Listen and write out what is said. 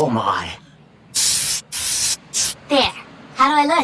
Oh my. There. How do I look?